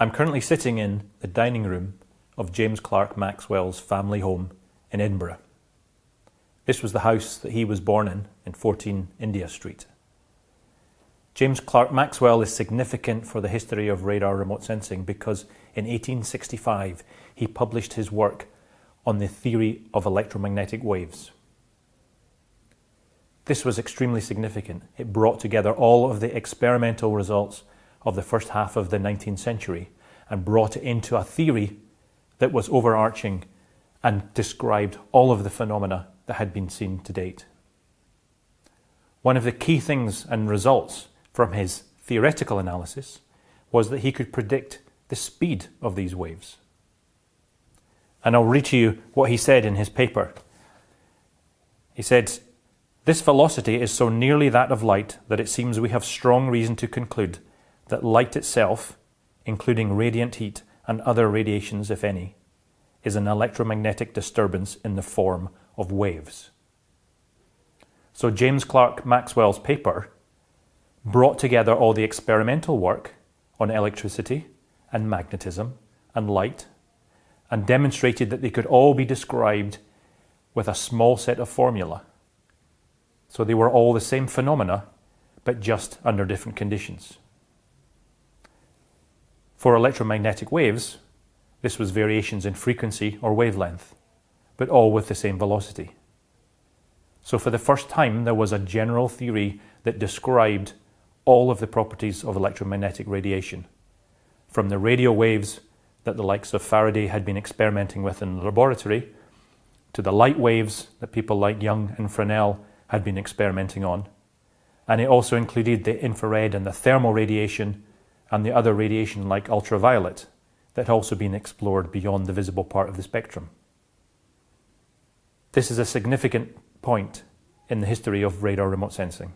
I'm currently sitting in the dining room of James Clerk Maxwell's family home in Edinburgh. This was the house that he was born in, in 14 India Street. James Clerk Maxwell is significant for the history of radar remote sensing because in 1865 he published his work on the theory of electromagnetic waves. This was extremely significant. It brought together all of the experimental results of the first half of the 19th century and brought it into a theory that was overarching and described all of the phenomena that had been seen to date. One of the key things and results from his theoretical analysis was that he could predict the speed of these waves. And I'll read to you what he said in his paper. He said, This velocity is so nearly that of light that it seems we have strong reason to conclude that light itself, including radiant heat and other radiations, if any, is an electromagnetic disturbance in the form of waves. So James Clerk Maxwell's paper brought together all the experimental work on electricity and magnetism and light and demonstrated that they could all be described with a small set of formula. So they were all the same phenomena, but just under different conditions. For electromagnetic waves, this was variations in frequency or wavelength, but all with the same velocity. So for the first time, there was a general theory that described all of the properties of electromagnetic radiation, from the radio waves that the likes of Faraday had been experimenting with in the laboratory, to the light waves that people like Young and Fresnel had been experimenting on. And it also included the infrared and the thermal radiation and the other radiation like ultraviolet that had also been explored beyond the visible part of the spectrum. This is a significant point in the history of radar remote sensing.